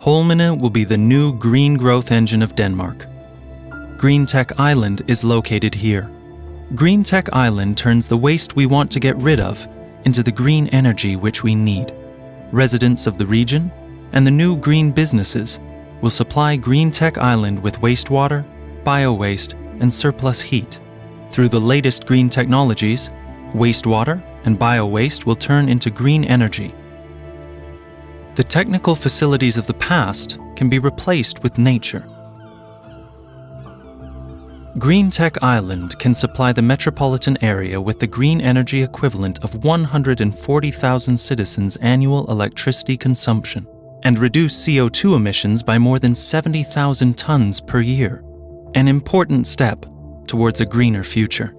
Holmene will be the new green growth engine of Denmark. Green Tech Island is located here. Green Tech Island turns the waste we want to get rid of into the green energy which we need. Residents of the region and the new green businesses will supply Green Tech Island with wastewater, bio-waste, and surplus heat. Through the latest green technologies, wastewater and bio-waste will turn into green energy. The technical facilities of the past can be replaced with nature. Green Tech Island can supply the metropolitan area with the green energy equivalent of 140,000 citizens' annual electricity consumption and reduce CO2 emissions by more than 70,000 tons per year, an important step towards a greener future.